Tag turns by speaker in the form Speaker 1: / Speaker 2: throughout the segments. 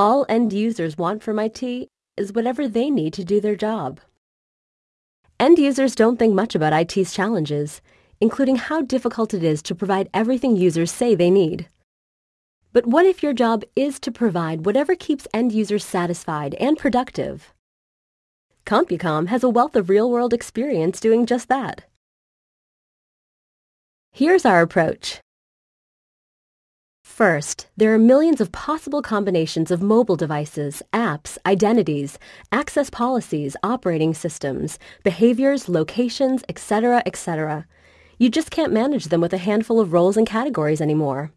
Speaker 1: All end users want from IT is whatever they need to do their job. End users don't think much about IT's challenges, including how difficult it is to provide everything users say they need. But what if your job is to provide whatever keeps end users satisfied and productive? CompuCom has a wealth of real-world experience doing just that. Here's our approach. First, there are millions of possible combinations of mobile devices, apps, identities, access policies, operating systems, behaviors, locations, etc., etc. You just can't manage them with a handful of roles and categories anymore.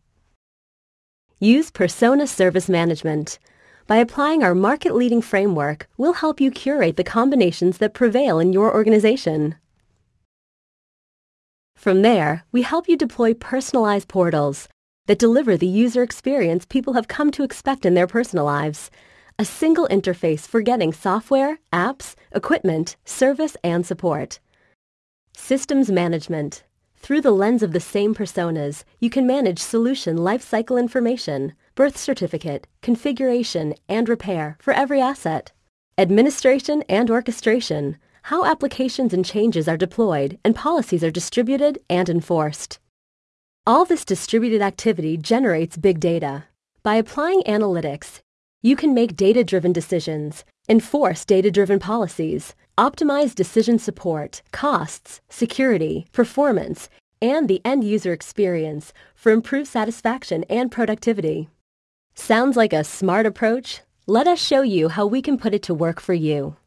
Speaker 1: Use Persona Service Management. By applying our market-leading framework, we'll help you curate the combinations that prevail in your organization. From there, we help you deploy personalized portals that deliver the user experience people have come to expect in their personal lives. A single interface for getting software, apps, equipment, service, and support. Systems management. Through the lens of the same personas, you can manage solution lifecycle information, birth certificate, configuration, and repair for every asset. Administration and orchestration. How applications and changes are deployed and policies are distributed and enforced. All this distributed activity generates big data. By applying analytics, you can make data-driven decisions, enforce data-driven policies, optimize decision support, costs, security, performance, and the end-user experience for improved satisfaction and productivity. Sounds like a smart approach? Let us show you how we can put it to work for you.